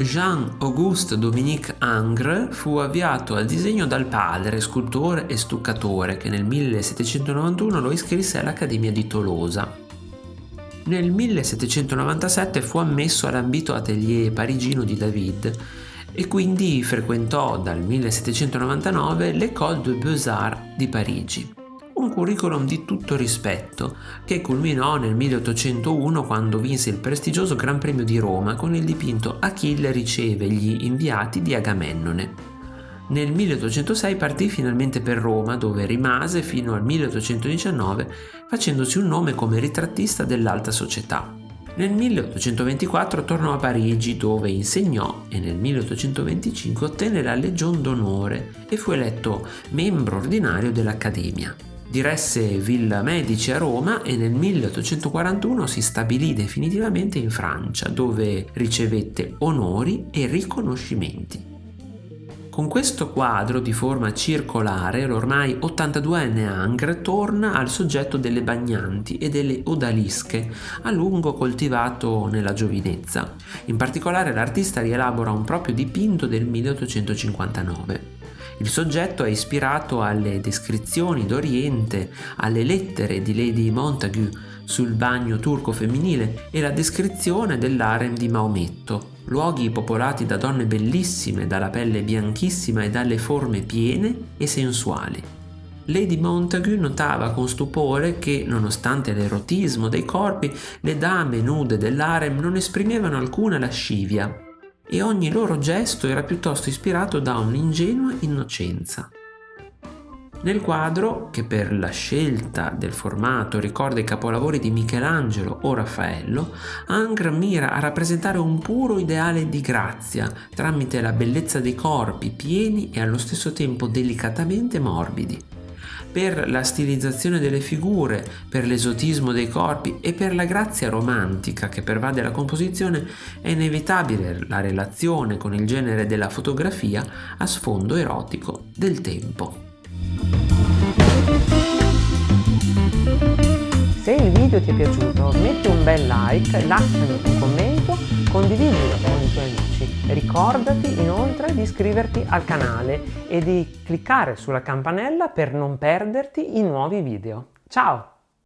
Jean-Auguste Dominique Ingres fu avviato al disegno dal padre, scultore e stuccatore, che nel 1791 lo iscrisse all'Accademia di Tolosa. Nel 1797 fu ammesso all'ambito atelier parigino di David e quindi frequentò dal 1799 l'École de Beaux-Arts di Parigi un curriculum di tutto rispetto, che culminò nel 1801 quando vinse il prestigioso Gran Premio di Roma con il dipinto Achille riceve gli inviati di Agamennone. Nel 1806 partì finalmente per Roma, dove rimase fino al 1819 facendosi un nome come ritrattista dell'alta società. Nel 1824 tornò a Parigi dove insegnò e nel 1825 ottenne la Legion d'onore e fu eletto membro ordinario dell'Accademia. Diresse Villa Medici a Roma e nel 1841 si stabilì definitivamente in Francia, dove ricevette onori e riconoscimenti. Con questo quadro di forma circolare l'ormai 82enne Angres torna al soggetto delle bagnanti e delle odalische, a lungo coltivato nella giovinezza. In particolare l'artista rielabora un proprio dipinto del 1859. Il soggetto è ispirato alle descrizioni d'Oriente, alle lettere di Lady Montagu sul bagno turco femminile e la descrizione dell'harem di Maometto, luoghi popolati da donne bellissime, dalla pelle bianchissima e dalle forme piene e sensuali. Lady Montagu notava con stupore che, nonostante l'erotismo dei corpi, le dame nude dell'harem non esprimevano alcuna lascivia, e ogni loro gesto era piuttosto ispirato da un'ingenua innocenza. Nel quadro, che per la scelta del formato ricorda i capolavori di Michelangelo o Raffaello, Angre mira a rappresentare un puro ideale di grazia tramite la bellezza dei corpi pieni e allo stesso tempo delicatamente morbidi per la stilizzazione delle figure, per l'esotismo dei corpi e per la grazia romantica che pervade la composizione è inevitabile la relazione con il genere della fotografia a sfondo erotico del tempo. Se il video ti è piaciuto metti un bel like, lasciami un commento, condividilo con i tuoi amici. Ricordati inoltre di iscriverti al canale e di cliccare sulla campanella per non perderti i nuovi video. Ciao!